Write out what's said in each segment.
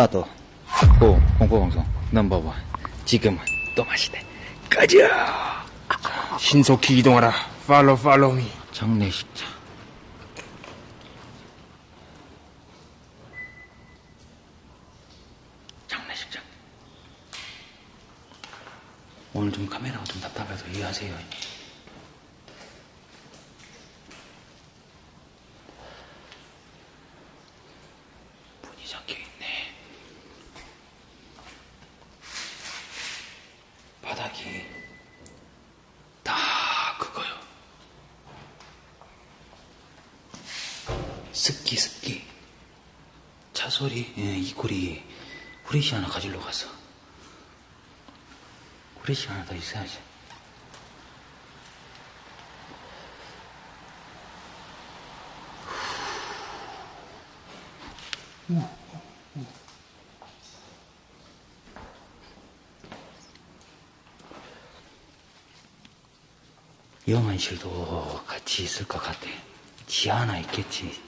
스타트. 고, 공포방송 넘버원. 지금은 또 맛이네. 가자! 신속히 이동하라. 팔로 팔로미. 장례식장. 장례식장. 오늘 좀 카메라가 좀 답답해서 이해하세요. 문이 잠겨 있네. 바닥이 다 그거요. 습기 습기. 차소리. 예, 이꼬리 후레쉬 하나 가지러 갔어 후레쉬 하나 더 있어야지 영환실도 같이 있을 것 같아. 지하 하나 있겠지.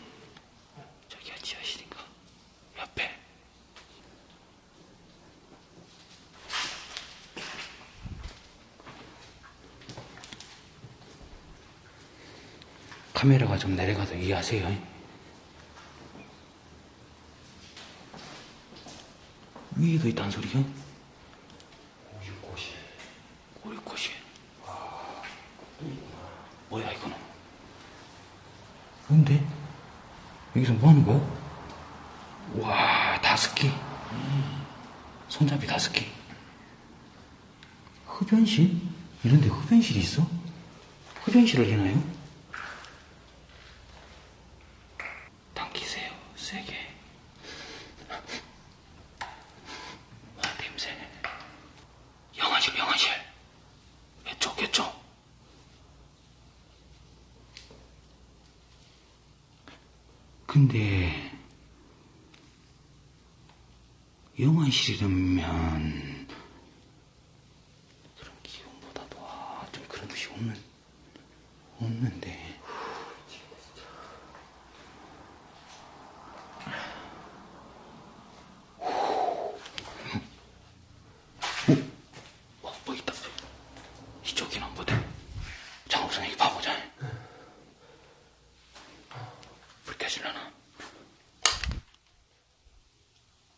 저기가 지하실인가? 옆에. 카메라가 좀 내려가도 이해하세요. 위에도 있단 소리야? 오리꽃이. 오리꽃이. 뭐야 이거는? 뭔데? 여기서 뭐 하는 거야? 와 다스키 손잡이 다스키 흡연실? 이런데 흡연실이 있어? 흡연실을 해나요? 당기세요 세게 와 냄새 영화실 영화실 이쪽 이쪽 근데 영화실이라면 그런 기운보다도 아, 좀 그런 것이 없는 없는데. 어, 뭐 있다. 이쪽이나 보다 장업선 여기 봐보자. 불 켜질라나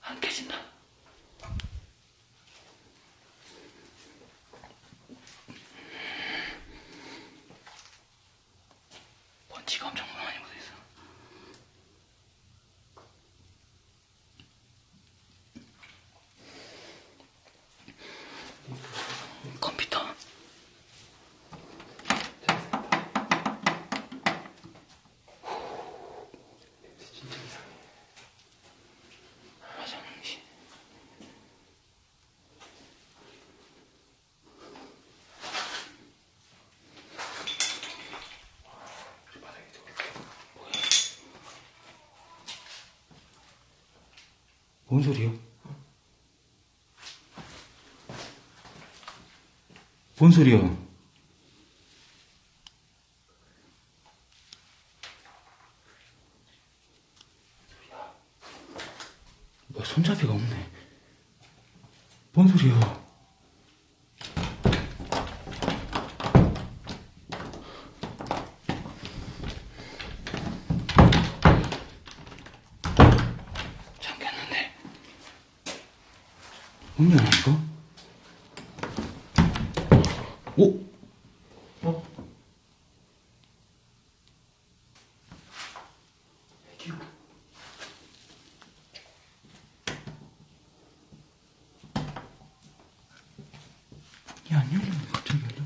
안 켜진다 먼지가 엄청 많이 묻어있어 컴퓨터 화장실 뭔 소리야? 뭔 소리야? 뭐야, 손잡이가 없네. 뭔 소리야? 잠겼는데. 문이 안 이거? 오? 어? 문이 안 열리네, 갑자기 열려.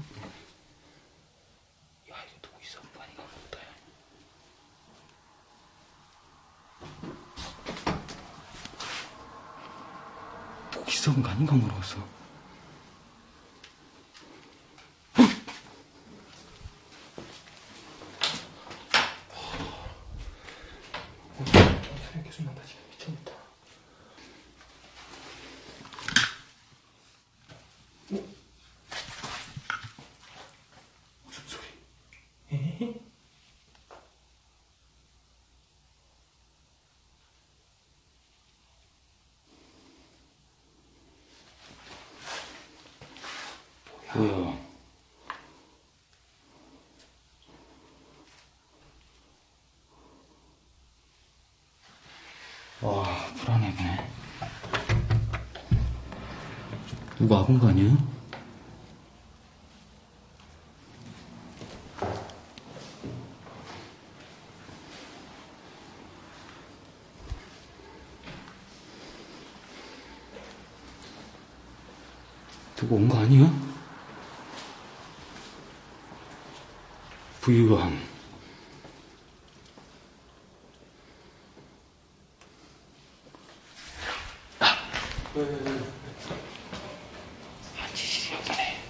야, 이거 누구 있어? 가면 못다 목이 썩은 거 아닌가 모르겠어. 뭐야. 와, 불안해, 보네 누구 와본 거 아니야? 누구 온 거 아니야? 부유함. 한지실이 여기네.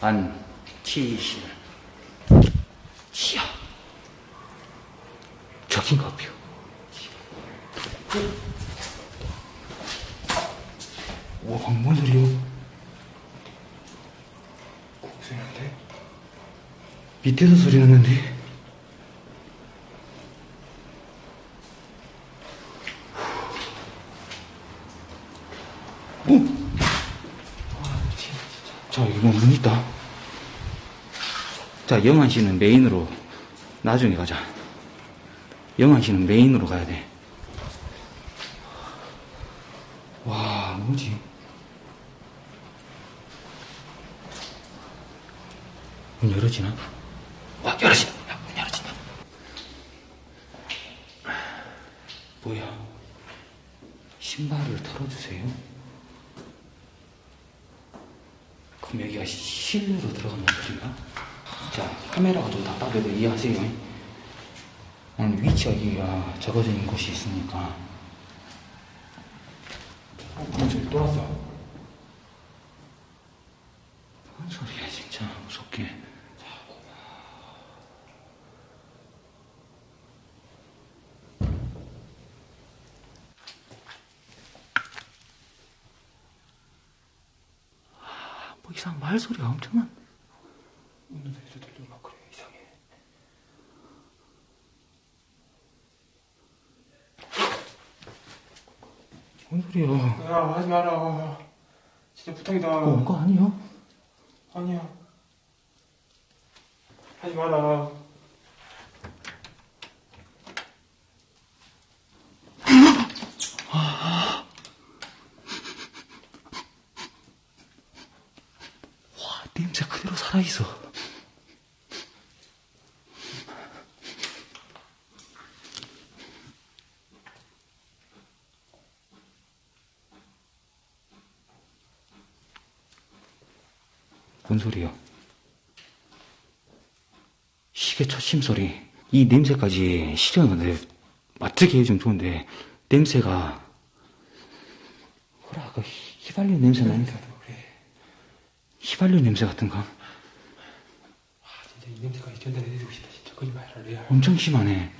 안치실. 치아. 저긴가 봐요. 와, 방뭔 소리야? 공소인데? 밑에서 소리 났는데. 오! 자, 이거 문 있다. 자, 영환 씨는 메인으로 나중에 가자. 영환 씨는 메인으로 가야 돼. 와, 뭐지? 문 열어지나? 와, 열어진다. 야, 문 열어진다. 뭐야? 신발을 털어주세요. 그럼 여기가 시- 실내로 들어간다는 소리인가? 자, 카메라가 좀 답답해도 이해하세요. 나는 위치가 여기가 적어져 있는 곳이 있으니까. 어, 저기 또 왔어. 뭔 소리야, 진짜. 무섭게. 아, 뭐 이상 말소리가 엄청난. 웃는 소리도 들리고 막 그래, 이상해. 뭔 소리야. 야, 하지 마라. 진짜 부탁이다. 뭐온거 아니야? 아니야. 하지 마라. 와, 냄새 그대로 살아있어. 뭔 소리야? 시계 첫심 소리. 이 냄새까지 실현하는데 맡게 해주면 좋은데 냄새가 뭐라 아까 휘- 휘발유 냄새 나니 냄새가 나, 그래. 휘발유 냄새 같은가? 아, 진짜 이 냄새까지 전달해 드리고 싶다, 진짜. 거짓말이라, 레알. 엄청 심하네.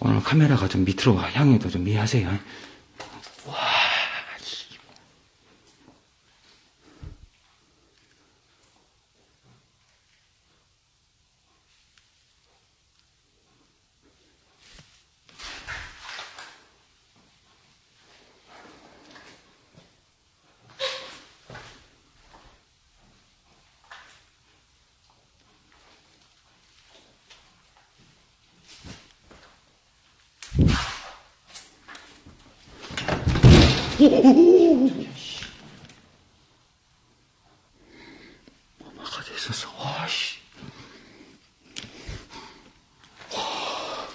오늘 카메라가 좀 밑으로 향해도 좀 이해하세요. 와, 씨. 엄마가 됐었어. 와, 씨. 와.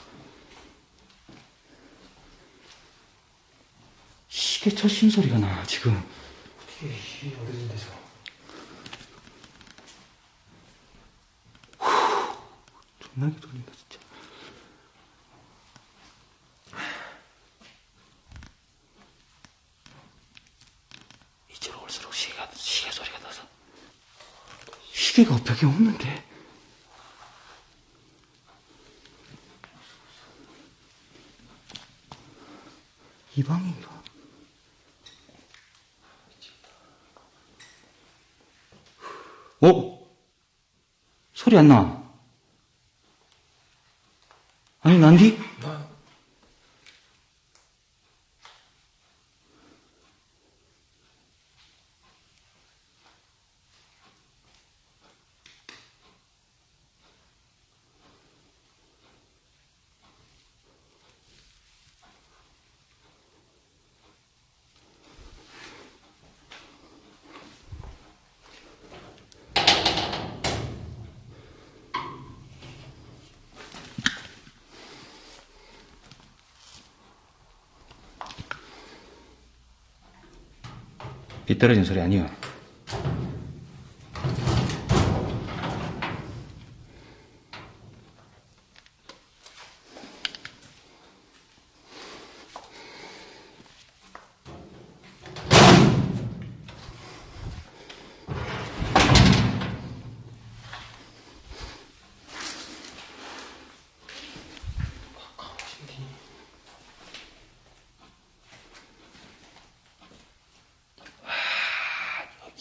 첫 심소리가 나, 지금. 어떻게, 이 어려운 데서. 존나게 돌린다, 진짜. 이쪽으로 올수록 시계가, 시계 소리가 나서. 시계가 벽에 없는데. 이 방인가? 어? 소리 안 나. 아니, 난디? 떨어진 소리 아니요.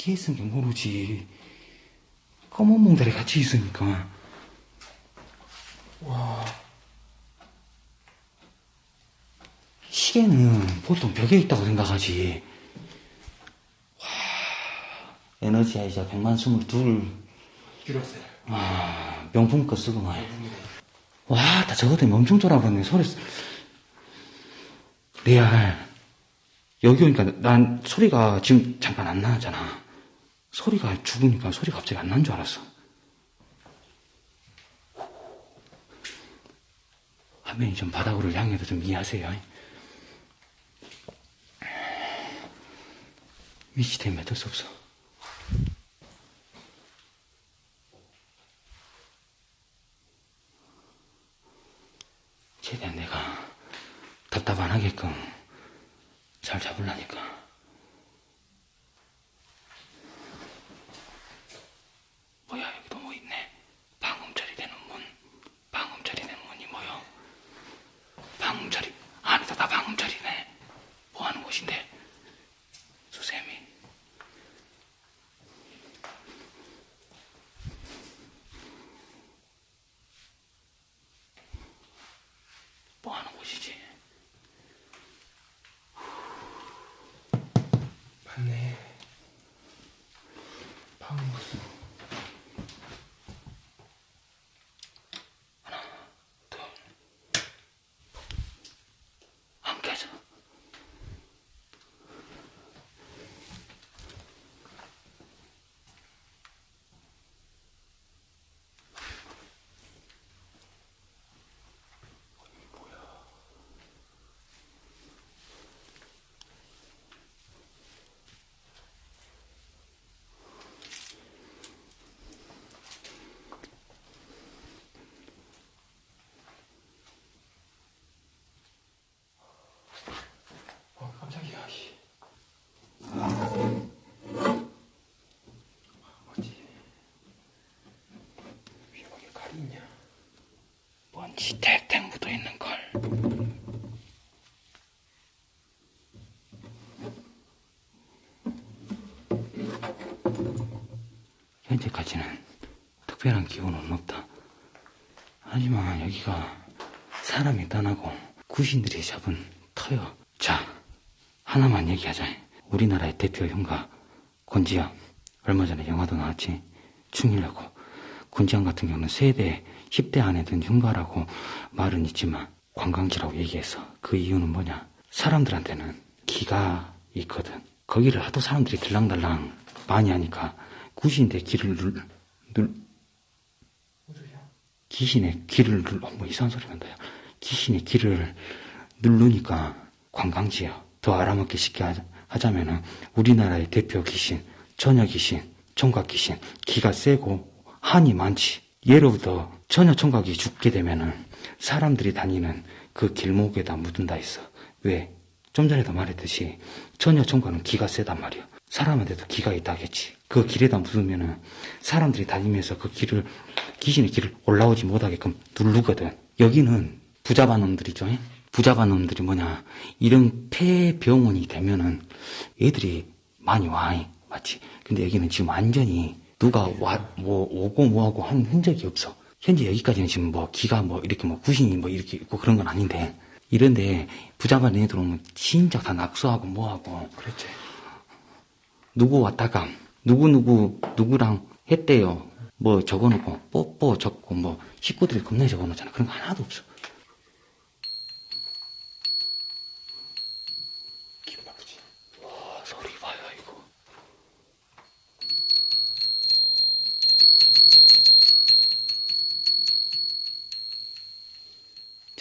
여기 있으면 모르지. 검은 몽달이 같이 있으니까. 와, 시계는 보통 벽에 있다고 생각하지. 와, 에너지 아이자 100만 22. 길었어요. 아, 명품 거 쓰고 말. 와, 나 저거 때문에 엄청 쫄아버렸네. 소리, 쓰- 레알. 여기 오니까 난 소리가 지금 잠깐 안 나잖아. 소리가 죽으니까 소리가 갑자기 안 난 줄 알았어. 화면이 좀 바닥으로 향해서 좀 이해하세요. 위치 때문에 어쩔 수 없어. 최대한 내가 답답 안 하게끔 잘 잡으려니까. 뭐야, 여기도 뭐 있네. 방음 처리되는 문. 방음 처리되는 문이 뭐요? 방음 처리. 안에도 다 방음 처리네. 뭐 하는 곳인데? 수세미. 뭐 하는 곳이지? 맞네. 방금 둘. 안 깨져. 어, 깜짝이야, 씨. 어디? 위에 거기 칼이 있냐? 탱탱 묻어 있는 걸. 현재까지는 특별한 기운은 없다. 하지만 여기가 사람이 떠나고 구신들이 잡은 터요. 자, 하나만 얘기하자. 우리나라의 대표 흉가 권지영. 얼마 전에 영화도 나왔지. 충일하고 권지영 같은 경우는 세대 10대 안에 든 흉가라고 말은 있지만 관광지라고 얘기해서 그 이유는 뭐냐? 사람들한테는 기가 있거든. 거기를 하도 사람들이 들랑달랑 많이 하니까 구신대 길을 눌, 눌? 귀신의 귀를 눌러, 뭐 이상한 소리 난다. 요 귀신의 귀를 누르니까 관광지야. 더 알아먹기 쉽게 하자, 하자면은 우리나라의 대표 귀신, 처녀 귀신, 총각 귀신, 기가 세고 한이 많지. 예로부터 처녀 총각이 죽게 되면은 사람들이 다니는 그 길목에다 묻은다 했어. 왜? 좀 전에도 말했듯이 처녀 총각은 기가 세단 말이야. 사람한테도 기가 있다겠지. 그 길에다 묻으면은 사람들이 다니면서 그 길을 귀신의 길을 올라오지 못하게끔 누르거든. 여기는 부자반 놈들이죠. 예? 부자반 놈들이 뭐냐 이런 폐병원이 되면은 애들이 많이 와 예? 맞지? 근데 여기는 지금 완전히 누가 와 뭐 오고 뭐하고 한 흔적이 없어. 현재 여기까지는 지금 뭐 기가 뭐 이렇게 뭐 구신이 뭐 이렇게 있고 그런 건 아닌데 이런데 부자반 애들 오면 진짜 다 낙서하고 뭐하고 그렇지. 누구 왔다가 누구누구 누구랑 했대요. 뭐 적어놓고 뽀뽀 적고 뭐 식구들이 겁나 적어놓잖아. 그런 거 하나도 없어. 기분 나쁘지. 아, 소리 봐요 이거.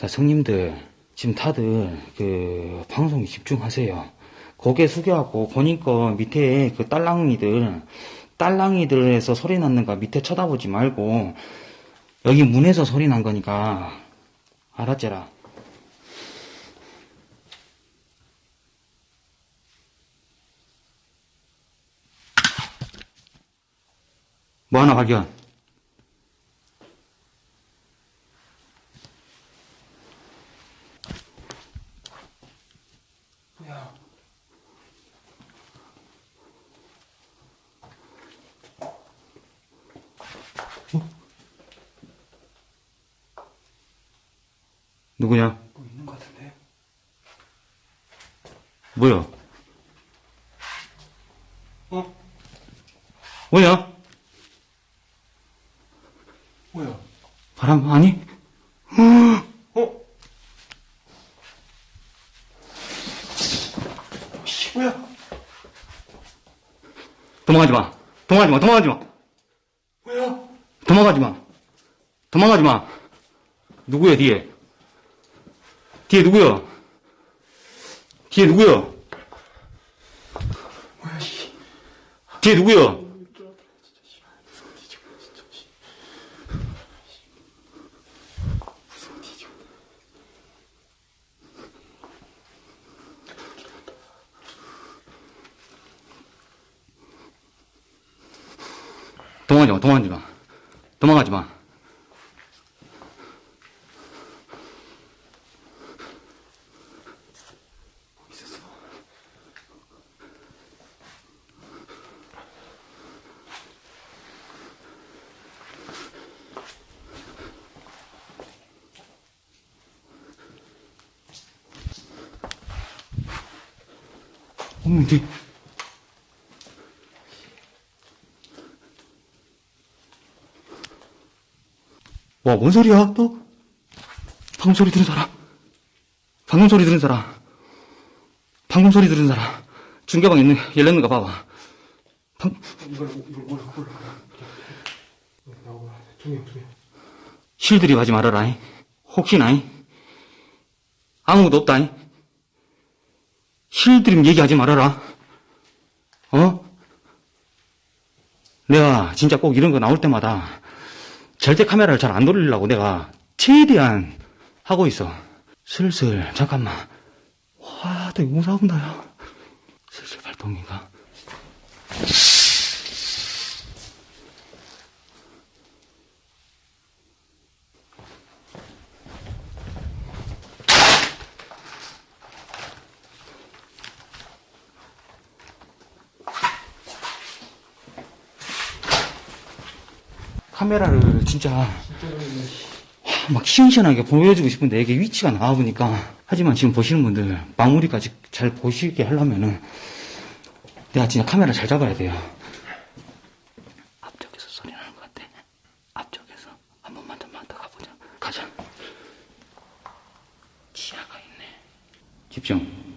자 성님들 지금 다들 그 방송에 집중하세요. 고개 숙여갖고 보니까 밑에 그 딸랑이들, 딸랑이들에서 소리 났는가 밑에 쳐다보지 말고 여기 문에서 소리 난 거니까 알았제라. 뭐 하나 발견? 뭐야? 누구냐? 뭐 있는 것 같은데? 뭐야? 어? 뭐야? 뭐야? 바람 아니? 어? 씨, 뭐야? 도망가지 마. 도망가지 마. 도망가지 마. 뭐야? 도망가지 마. 도망가지 마. 누구야, 뒤에? 뒤에 누구야? 뒤에 누구야? 뒤에 누구야? 도망가지 마, 도망가지 마. 도망가지 마. 어머, 뒤. 와, 뭔 소리야, 또? 방금 소리 들은 사람. 방금 소리 들은 사람. 방금 소리 들은 사람. 중계방 있는, 열렸는가 봐봐. 방, 이걸, 이걸 몰라, 몰라. 나오고, 조용, 조용. 실들이 하지 말아라. 혹시나. 아무것도 없다. 실들임 얘기하지 말아라. 어? 내가 진짜 꼭 이런 거 나올 때마다 절대 카메라를 잘 안 돌리려고 내가 최대한 하고 있어. 슬슬, 잠깐만. 와, 되게 무서운다, 야. 슬슬 발동인가? 카메라를 진짜 막 시원시원하게 보여주고 싶은데 이게 위치가 나와보니까 하지만 지금 보시는 분들 마무리까지 잘 보시게 하려면은 내가 진짜 카메라 잘 잡아야 돼요 앞쪽에서 소리 나는 것 같아 앞쪽에서 한 번만 좀만 더 가보자 가자 지하가 있네 집중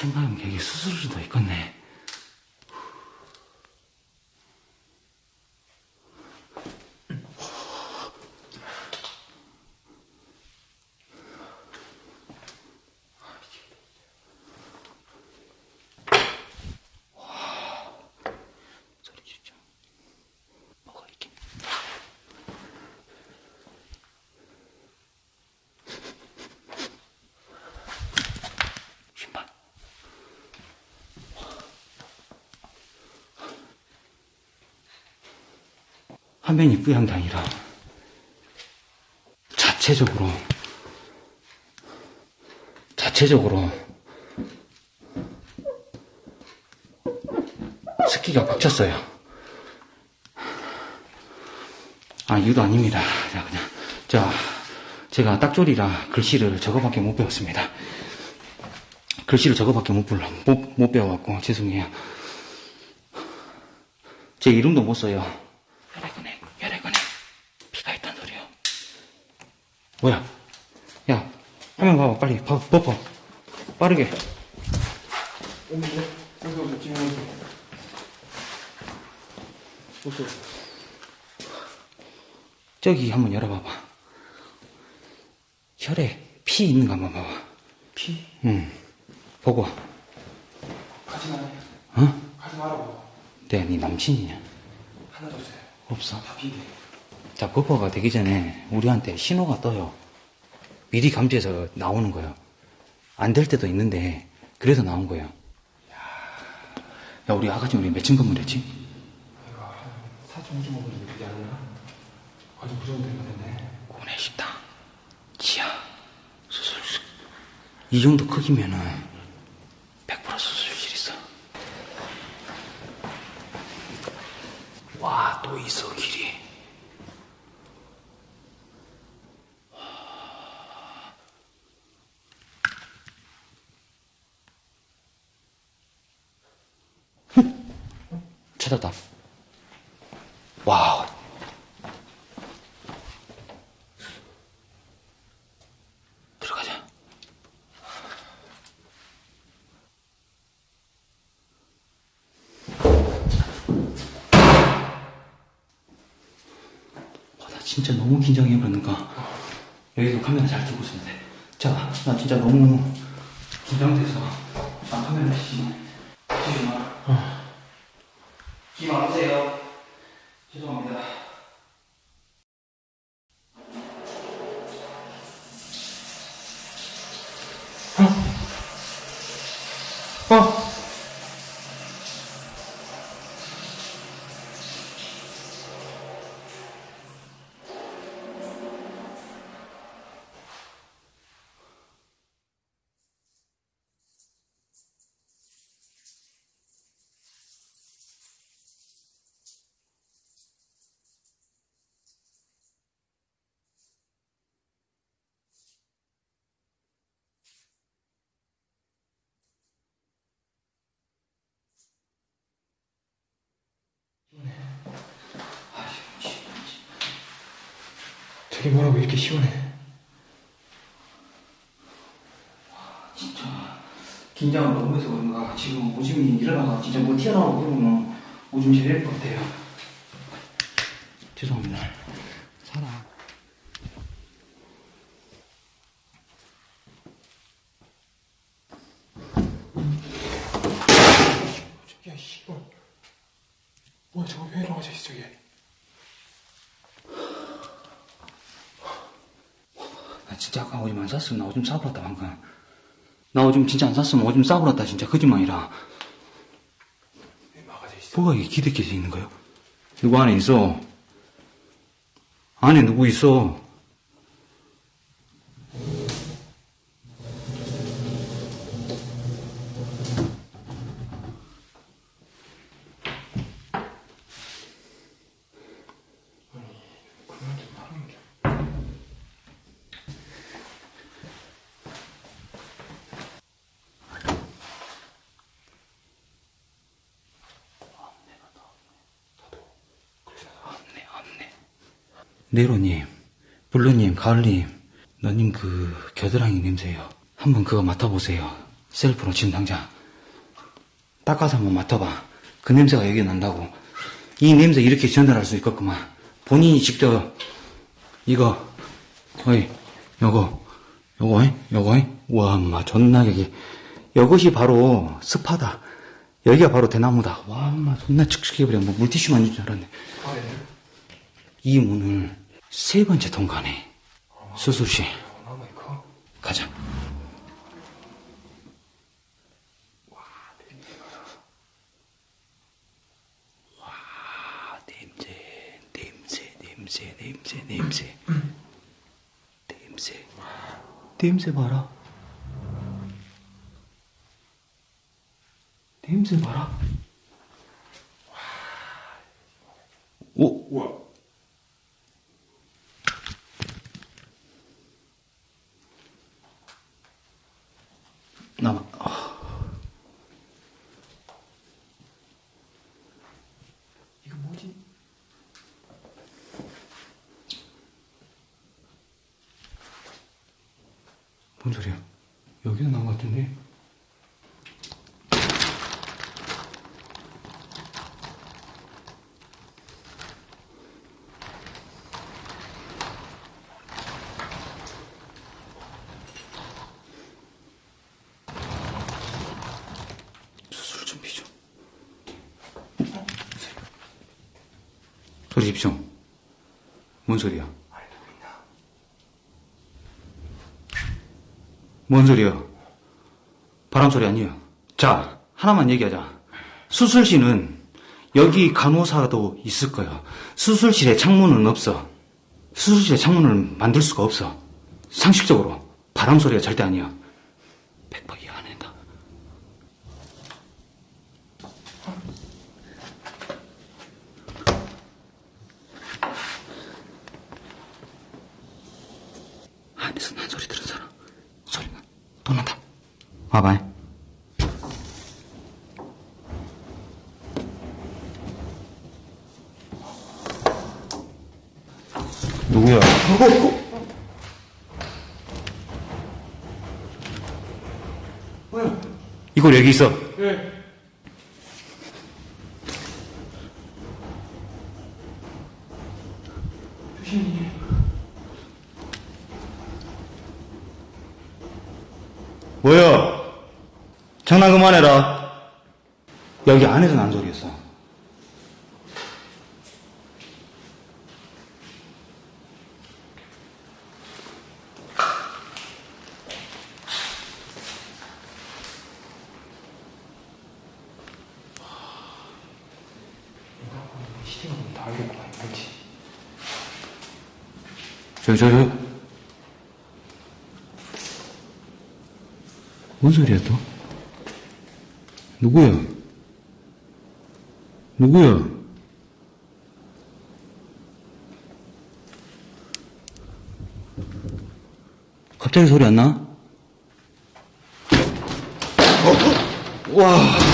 생각하면 되게 수술도 있겠네. 화면이 뿌연 당이라 자체적으로 자체적으로 습기가 꽉찼어요. 아 이유도 아닙니다. 자 그냥 자 제가 딱졸이라 글씨를 저거밖에 못 배웠습니다. 글씨를 저거밖에 못, 불러, 못, 못 배워갖고 죄송해요. 제 이름도 못 써요. 뭐야? 야, 화면 봐봐, 빨리. 봐, 벗어. 빠르게. 저기 한번 열어봐봐. 혈에 피 있는 거 한번 봐봐. 피? 응. 보고. 가지 마요. 어? 가지 말라고. 내가 네 남친이냐? 하나도 없어요. 없어. 다 비대. 자, 버퍼가 되기 전에 우리한테 신호가 떠요. 미리 감지해서 나오는 거예요. 안 될 때도 있는데, 그래서 나온 거예요. 야, 우리 아까 전에 우리 몇층 건물이었지? 4.5점 먹으면 되지 않나? 아주 그 정도 되면 됐네. 고내 식당, 지하, 수술실. 이 정도 크기면은 100% 수술실 있어. 와, 또 있어, 길이. 찾았다. 와우. 들어가자. 와, 나 진짜 너무 긴장해 그러는가. 여기서 카메라 잘 있어야 돼. 자, 나 진짜 너무 긴장돼서. 나 카메라 씨. 찍지 마. 찍지 마세요. 죄송합니다. 어! 저게 뭐라고 이렇게 시원해? 진짜 긴장을 너무 해서 그런가 지금 오줌이 일어나가 진짜 뭐 튀어나오고 그러면 오줌 제대로 것 같아요 죄송합니다 살아 저기야, 씨발. 뭐야, 저거 왜 일어나져 있어, 저게? 진짜 아까 오줌 안 쌌으면 나 오줌 싸버렸다 방금. 나 오줌 진짜 안 쌌으면 오줌 싸버렸다 진짜. 거짓말이라? 뭐가 이게 기대끼리 있는 거예요? 누구 안에 있어? 안에 누구 있어 그만 좀 하는 게. 없네, 없네. 네로님, 블루님, 가을님, 너님 그 겨드랑이 냄새요. 한번 그거 맡아보세요. 셀프로 지금 당장. 닦아서 한번 맡아봐. 그 냄새가 여기 난다고. 이 냄새 이렇게 전달할 수 있겠구만. 본인이 직접 이거, 어이, 요거, 요거? 요거? 와, 엄마, 존나 여기. 이것이 바로 습하다. 여기가 바로 대나무다. 와, 엄마, 존나 칙칙해버려. 뭐 물티슈 만질 줄 알았네. 아, 예. 이 문을 세 번째 통과하네. 수술실. 가자. 와, 냄새, 냄새, 냄새, 냄새, 냄새. 냄새. 냄새 봐라. 냄새 봐라. 오, 우와. 나, 아, 이거 뭐지? 뭔 소리야? 여기서 나온 것 같은데? 수술 준비 좀. 집중. 뭔 소리야? 뭔 소리야? 바람 소리 아니에요. 자, 하나만 얘기하자. 수술실은 여기 간호사도 있을 거야. 수술실에 창문은 없어. 수술실에 창문을 만들 수가 없어. 상식적으로 바람 소리가 절대 아니야. 100%이해 안 한다. 안에서 난 소리 들은 사람. 소리가 또 난다. 와봐. 누구야? 뭐야? 이걸 여기 있어. 예. 조심히. 뭐야? 장난 그만해라. 여기 안에서 난 소리였어. 시대가 너무 다 알겠구나, 알지? 저, 저, 저. 뭔 소리야, 또? 누구야? 누구야? 갑자기 소리 안 나? 어? 와.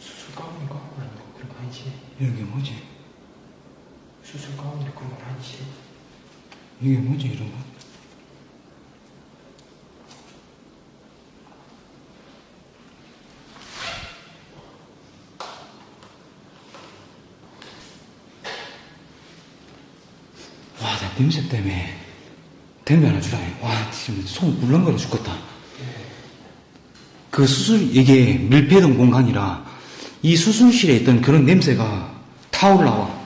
수술 가운데 갖고 그런 그런 거 아니지? 이게 뭐지? 수술 가운데 건 아니지? 이게 뭐지, 이런 거? 와, 나 냄새 때문에 담배 하나 주라. 와, 지금 속 물렁거려 죽겠다. 그 수술, 이게 밀폐된 공간이라 이 수술실에 있던 그런 냄새가 타 올라와.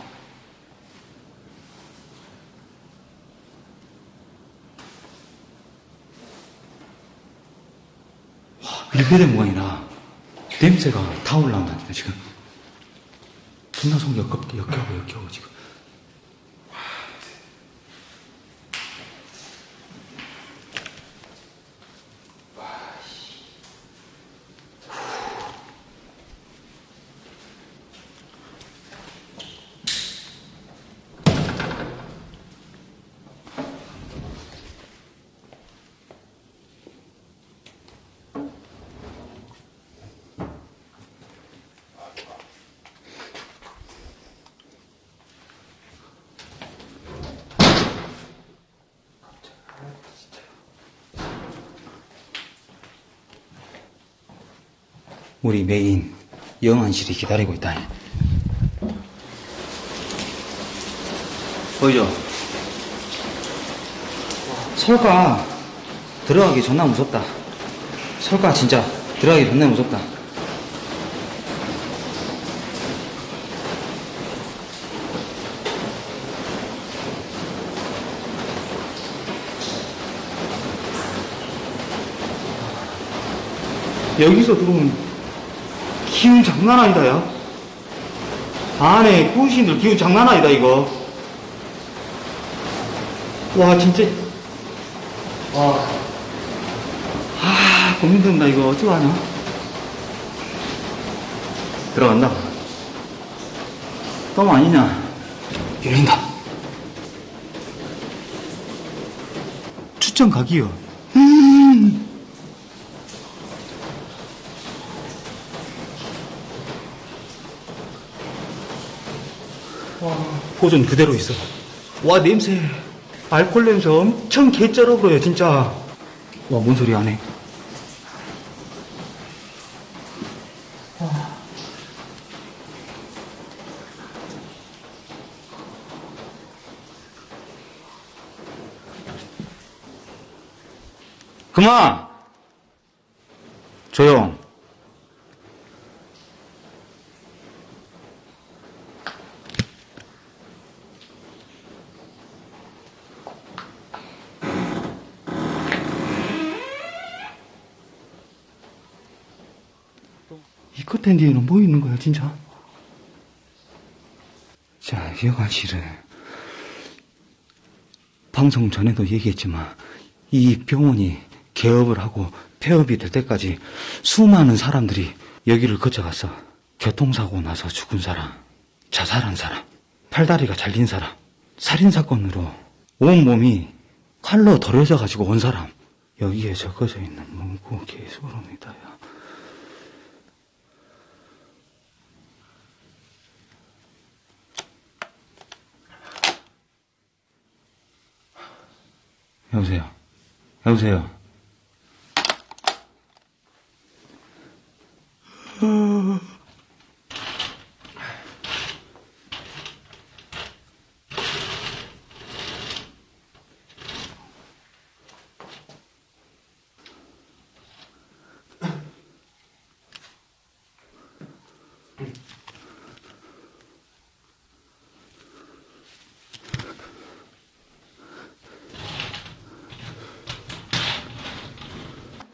밀폐된 공간이라 냄새가 다 올라온다니까 지금 존나 속 역겹, 역겨워 역겨워 지금 우리 메인 영안실이 기다리고 있다. 보이죠? 설가 들어가기 존나 무섭다. 설가 진짜 들어가기 존나 무섭다. 여기서 들어오면 기운 장난 아니다, 야. 안에 구신들 기운 장난 아니다, 이거. 와, 진짜. 와. 아, 고민된다, 이거. 어떡하냐. 들어간다. 똥 아니냐. 열린다. 추천 각이요. 보존 그대로 있어. 와, 냄새. 알콜 냄새 엄청 개쩔어버려요, 진짜. 와, 뭔 소리 안 해. 와. 그만! 조용. 이 끝에 뒤에는 뭐 있는 거야, 진짜? 자, 여관실은 방송 전에도 얘기했지만 이 병원이 개업을 하고 폐업이 될 때까지 수많은 사람들이 여기를 거쳐갔어. 교통사고 나서 죽은 사람, 자살한 사람, 팔다리가 잘린 사람, 살인사건으로 온몸이 칼로 덜어져 가지고 온 사람. 여기에 적어져 있는 문구 개소름이다, 야. 여보세요. 여보세요.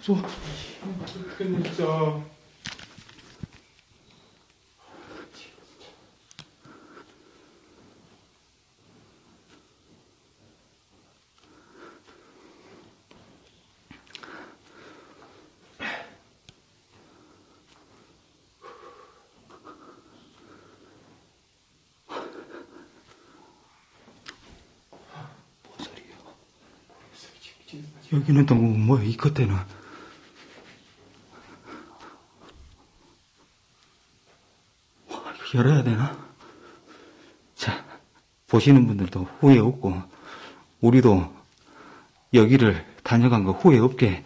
저, 진짜. 뭔 소리예요? 여기는 또 뭐, 뭐야, 이 끝에는. 와, 이거 열어야 되나? 자, 보시는 분들도 후회 없고, 우리도 여기를 다녀간 거 후회 없게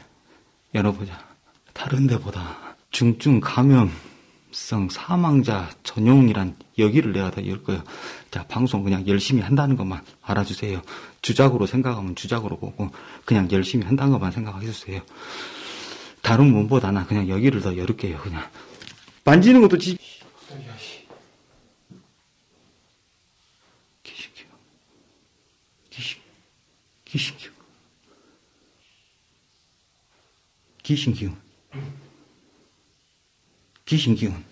열어보자. 다른 데보다 중증 감염성 사망자 전용이란 여기를 내가 다 열 거예요. 자, 방송 그냥 열심히 한다는 것만 알아주세요. 주작으로 생각하면 주작으로 보고, 그냥 열심히 한다는 것만 생각해주세요. 다른 문보다는 그냥 여기를 더 열을게요, 그냥. 만지는 것도 지, 야, 씨. 귀신기운. 귀신, 귀신기운. 귀신 기운. 귀신 기운.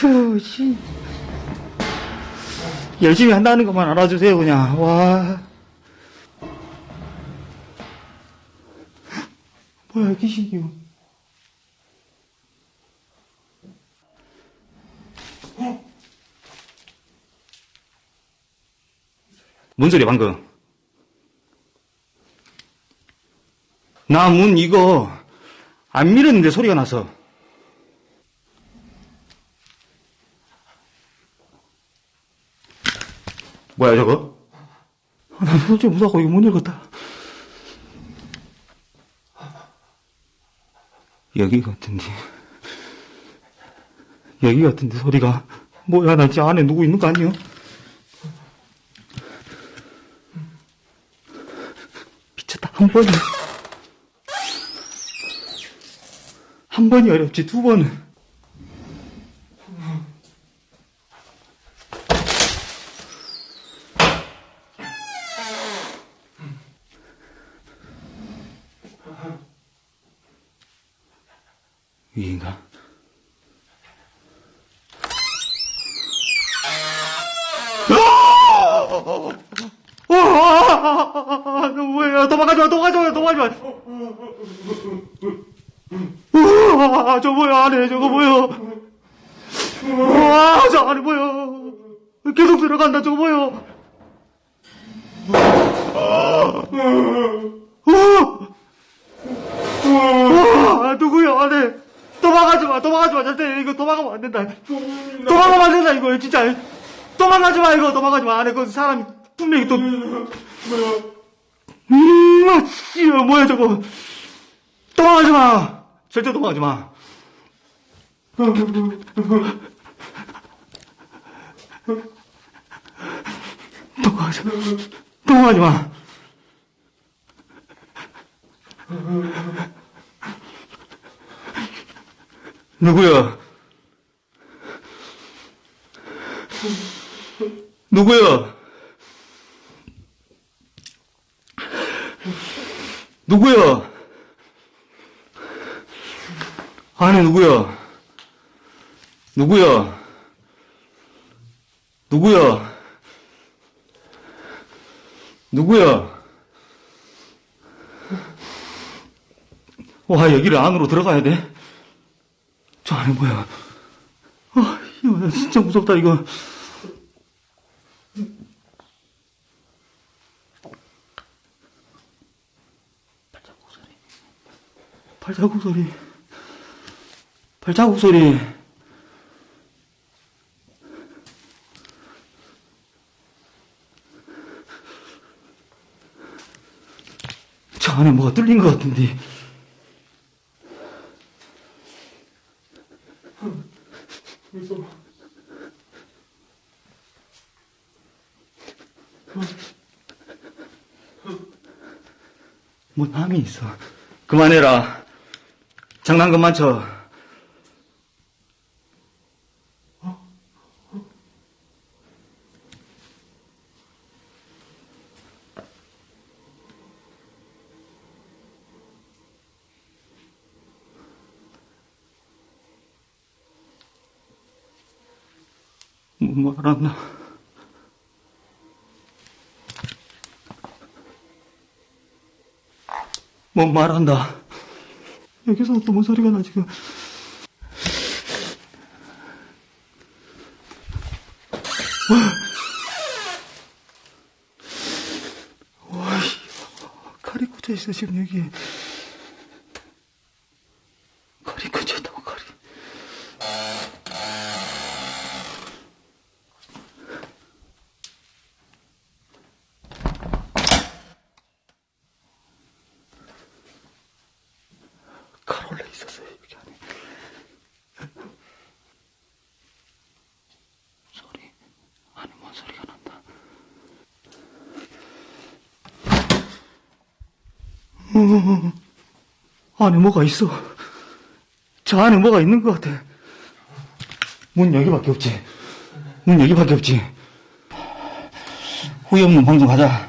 후, 씨. 열심히 한다는 것만 알아주세요, 그냥. 와. 여기시기요. 뭔 소리야 방금? 나 문 이거 안 밀었는데 소리가 나서 뭐야 저거? 아, 나 도대체 무서워 이거 문 읽었다 여기 같은데. 여기 같은데, 소리가. 뭐야, 나 진짜 안에 누구 있는 거 아니야? 미쳤다, 한 번이. 한 번이 어렵지, 두 번은. 위인가? 아, 너 뭐야? 도망가지 마, 도망가지 마, 도망가지 마. 우와, 저 뭐야, 안에 저거 뭐야? 우와, 저 안에 뭐야? 우와, 우와, 누구야, 안에? 도망가지 마, 도망가지 마, 절대 이거 도망가면 안 된다. 도망가면 안 된다, 이거 진짜. 도망가지 마, 이거 도망가지 마. 안에 그 사람이 분명히 또. 음, 아, 씨, 뭐야, 저거. 도망가지 마. 절대 도망가지 마. 도망가지 마. 도망가지 마. 누구야? 누구야? 누구야? 안에 누구야? 누구야? 누구야? 누구야? 와, 여기를 안으로 들어가야 돼? 저 안에 뭐야? 아, 이거 나 진짜 무섭다, 이거. 발자국 소리. 발자국 소리. 발자국 소리. 안에 뭐가 뚫린 것 같은데. 뭐 남이 있어. 그만해라. 장난 그만 쳐. 뭐 말았나? 뭐 말한다. 여기서 또 뭔 소리가 나 지금? 와, 칼이 꽂혀 있어 지금 여기. 칼이 꽂혀 있다고 칼이. 칼 원래 있었어요 여기 안에. 소리 안에 뭔 소리가 난다. 음, 안에 뭐가 있어. 저 안에 뭐가 있는 것 같아. 문 여기밖에 없지. 문 여기밖에 없지. 후회 없는 방송 가자.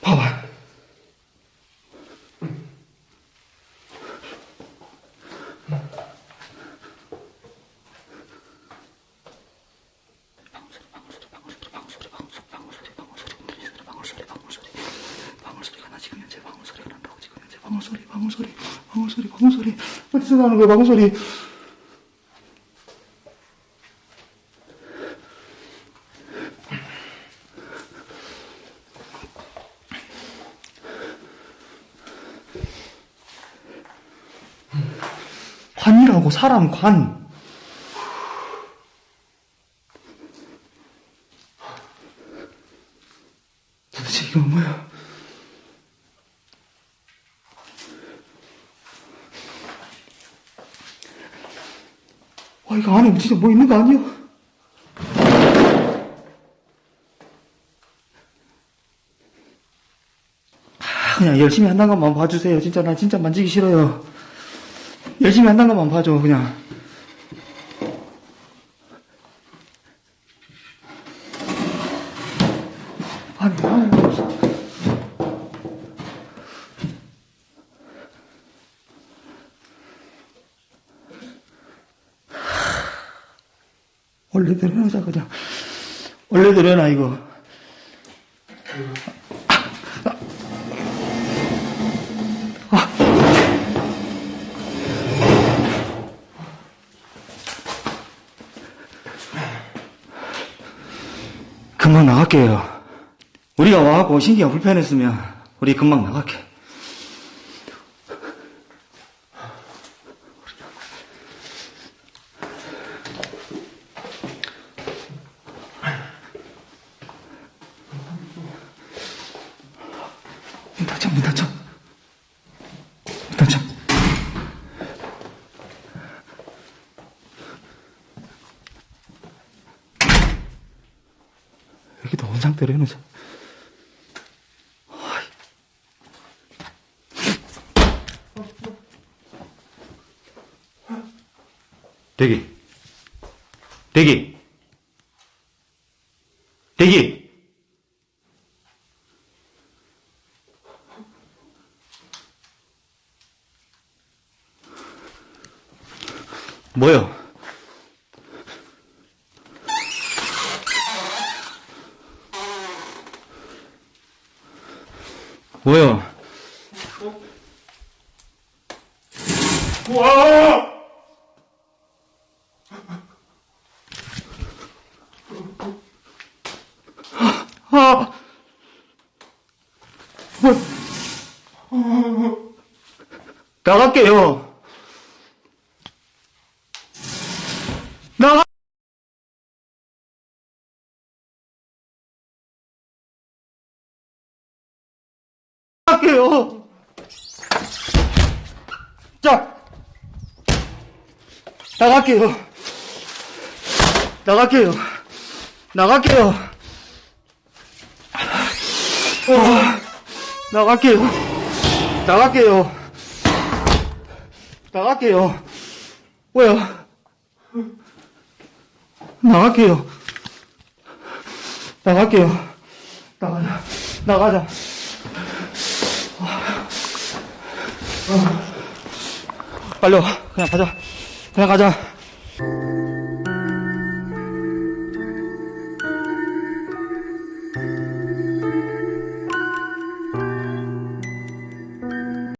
봐봐. 방울 소리, 방울 소리, 방울 소리, 방울 소리. 어디서 나는 거야, 방울 소리. 관이라고, 사람 관. 도대체 이건 뭐야? 와, 이거 안에 진짜 뭐 있는 거 아니야? 아, 그냥 열심히 한다는 것만 봐주세요. 진짜 나 진짜 만지기 싫어요. 열심히 한다는 것만 봐줘, 그냥. 아니, 아니. 원래대로 해놓자, 그냥. 원래대로 해놔, 이거. 금방 나갈게요. 우리가 와갖고 신기가 불편했으면, 우리 금방 나갈게. 문 닫혀, 문 닫혀. 문 닫혀. 여기도 온 상태로 해놓자. 대기. 대기. 대기. 뭐요? 뭐요? 와! 아, 뭐, 나갈게요. 나갈게요. 자, 나갈게요. 나갈게요. 나갈게요. 어, 나갈게요. 나갈게요. 나갈게요. 뭐야? 나갈게요. 나갈게요. 나가자. 나가자. 빨리 와. 그냥 가자. 그냥 가자.